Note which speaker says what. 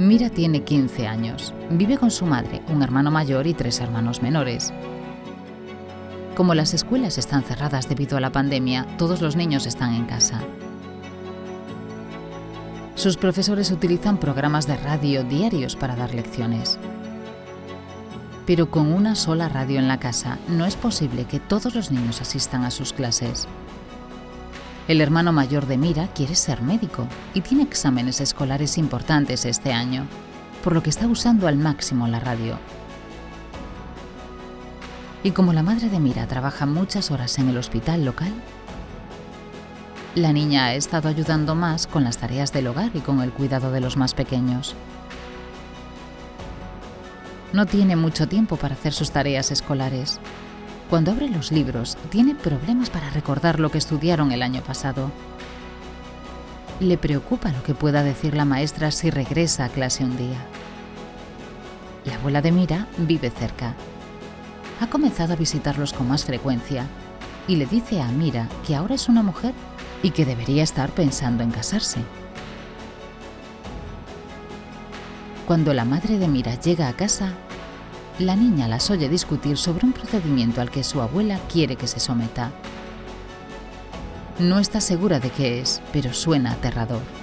Speaker 1: Mira tiene 15 años. Vive con su madre, un hermano mayor y tres hermanos menores. Como las escuelas están cerradas debido a la pandemia, todos los niños están en casa. Sus profesores utilizan programas de radio diarios para dar lecciones. Pero con una sola radio en la casa no es posible que todos los niños asistan a sus clases. El hermano mayor de Mira quiere ser médico y tiene exámenes escolares importantes este año, por lo que está usando al máximo la radio. Y como la madre de Mira trabaja muchas horas en el hospital local, la niña ha estado ayudando más con las tareas del hogar y con el cuidado de los más pequeños. No tiene mucho tiempo para hacer sus tareas escolares, cuando abre los libros, tiene problemas para recordar lo que estudiaron el año pasado. Le preocupa lo que pueda decir la maestra si regresa a clase un día. La abuela de Mira vive cerca. Ha comenzado a visitarlos con más frecuencia y le dice a Mira que ahora es una mujer y que debería estar pensando en casarse. Cuando la madre de Mira llega a casa, la niña las oye discutir sobre un procedimiento al que su abuela quiere que se someta. No está segura de qué es, pero suena aterrador.